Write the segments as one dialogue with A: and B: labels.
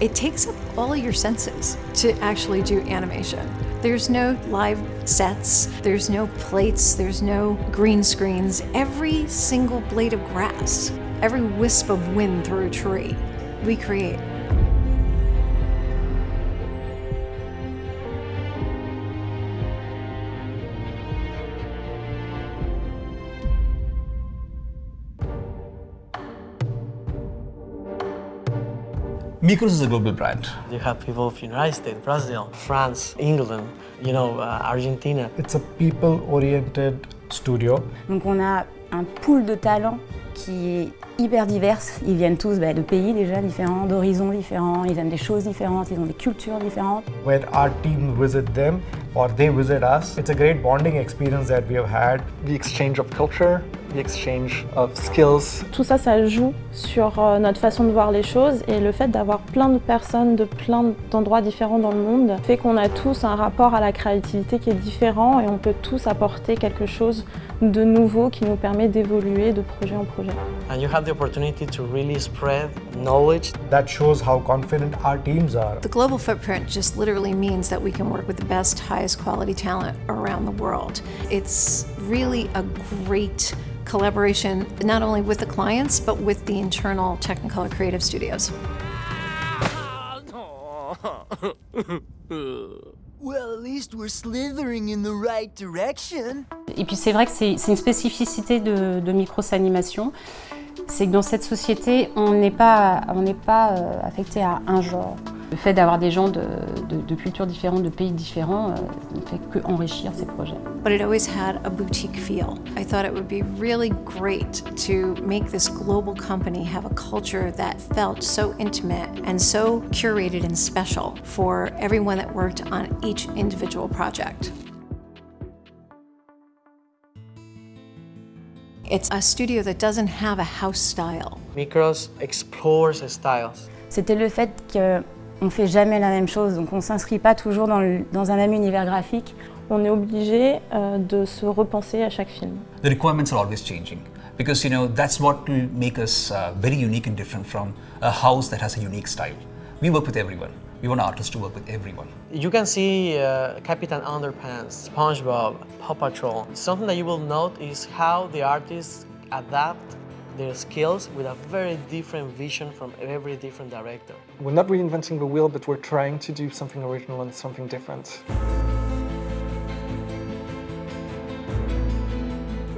A: It takes up all your senses to actually do animation. There's no live sets, there's no plates, there's no green screens. Every single blade of grass, every wisp of wind through a tree, we create.
B: Micros is a global brand.
C: You have people of United States, Brazil, France, England, you know, uh, Argentina.
D: It's a people-oriented studio.
E: Donc on a un pool de talents qui est hyper divers. Ils viennent tous bah, de pays déjà différents, d'horizons différents, ils aiment des choses différentes, ils ont des cultures différentes.
D: When our team visit them or they visit us, it's a great bonding experience that we have had.
F: The exchange of culture, the exchange of skills.
G: Tout ça, ça joue sur euh, notre façon de voir les choses et le fait d'avoir plein de personnes de plein d'endroits différents dans le monde fait qu'on a tous un rapport à la créativité qui est différent et on peut tous apporter quelque chose de nouveau qui nous permet d'évoluer de projet en projet.
C: And you have the opportunity to really spread knowledge.
D: That shows how confident our teams are.
A: The global footprint just literally means that we can work with the best, highest quality talent around the world. It's really a great collaboration, not only with the clients, but with the internal Technicolor creative studios.
H: Well, at least we're slithering in the right direction.
I: Et puis c'est vrai que c'est une spécificité de, de Micros Animation, c'est que dans cette société, on n'est pas, on pas euh, affecté à un genre. Le fait d'avoir des gens de, de, de, cultures différentes, de pays différents, euh, ne fait que enrichir ces projets.
A: But it always had a boutique feel. I thought it would be really great to make this global company have a culture that felt so intimate and so curated and special for everyone that worked on each individual project. It's a studio that doesn't have a house style.
C: Micros explores styles.
E: C'était le fait que on ne fait jamais la même chose, donc on ne s'inscrit pas toujours dans, le, dans, un même univers graphique.
G: On est obligé euh, de se repenser à chaque film.
B: The requirements are always changing because you know that's what will make us uh, very unique and different from a house that has a unique style. We work with everyone. We want artists to work with everyone.
C: You can see uh, Capitan Underpants, SpongeBob, Paw Patrol. Something that you will note is how the artists adapt their skills with a very different vision from every different director.
F: We're not reinventing the wheel, but we're trying to do something original and something different.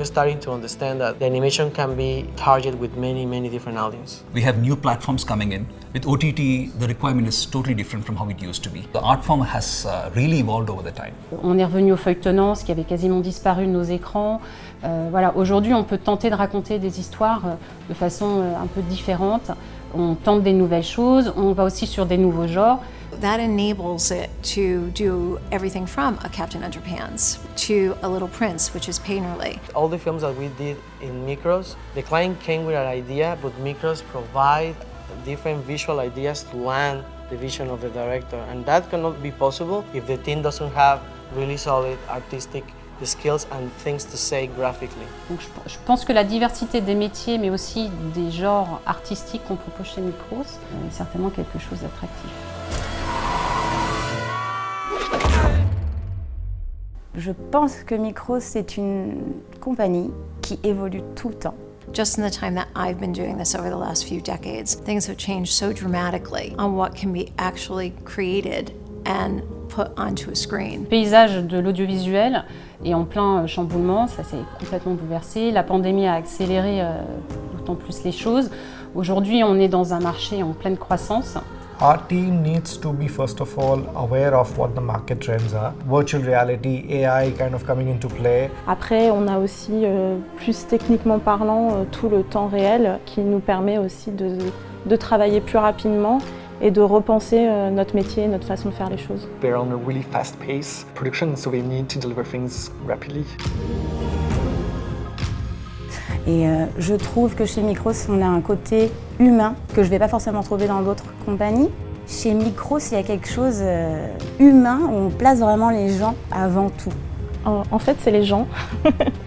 C: We're starting to understand that the animation can be targeted with many, many different audiences.
B: We have new platforms coming in. With OTT, the requirement is totally different from how it used to be. The art form has uh, really evolved over the time.
I: On est revenu au feuilletonnant, ce qui avait quasiment disparu de nos écrans. Euh, voilà, aujourd'hui, on peut tenter de raconter des histoires euh, de façon euh, un peu différente. On tente des nouvelles choses, on va aussi sur des nouveaux genres.
A: That enables it to do everything from a Captain Underpants to a Little Prince, which is Painterly.
C: All the films that we did in Micros, the client came with an idea, but Micros provide different visual ideas to land the vision of the director. And that cannot be possible if the team doesn't have really solid artistic skills and things to say graphically.
I: Donc je, je, pense que la diversité des métiers, mais aussi des genres artistiques qu'on propose chez Micros, est certainement quelque chose d'attractif.
E: Je pense que Micros, c'est une compagnie qui évolue tout le temps.
A: Just in the time that I've been doing this over the last few decades, things have changed so dramatically on what can be actually created and put onto a screen.
I: Le paysage de l'audiovisuel est en plein chamboulement, ça s'est complètement bouleversé. La pandémie a accéléré euh, d'autant plus les choses. Aujourd'hui, on est dans un marché en pleine croissance.
D: Our team needs to be first of all aware of what the market trends are. Virtual reality, AI kind of coming into play.
G: Après, on a aussi, euh, plus techniquement parlant, euh, tout le temps réel qui nous permet aussi de, de travailler plus rapidement et de repenser euh, notre métier, notre façon de faire les choses.
F: They're on a really fast pace production, so they need to deliver things rapidly.
E: Et euh, je trouve que chez Micros, on a un côté humain que je ne vais pas forcément trouver dans d'autres compagnies. Chez Micros, il y a quelque chose euh, humain où on place vraiment les gens avant tout.
G: En, en fait, c'est les gens.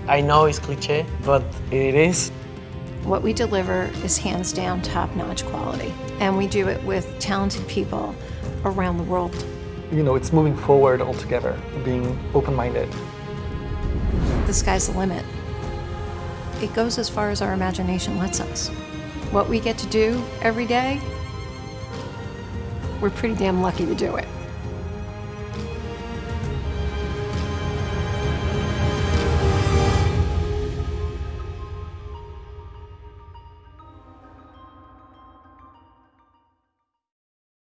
C: I know it's cliché, but it is.
A: What we deliver is hands down top notch quality, and we do it with talented people around the world.
F: You know, it's moving forward altogether, being open minded.
A: The sky's the limit. It goes as far as our imagination lets us. What we get to do every day, we're pretty damn lucky to do it.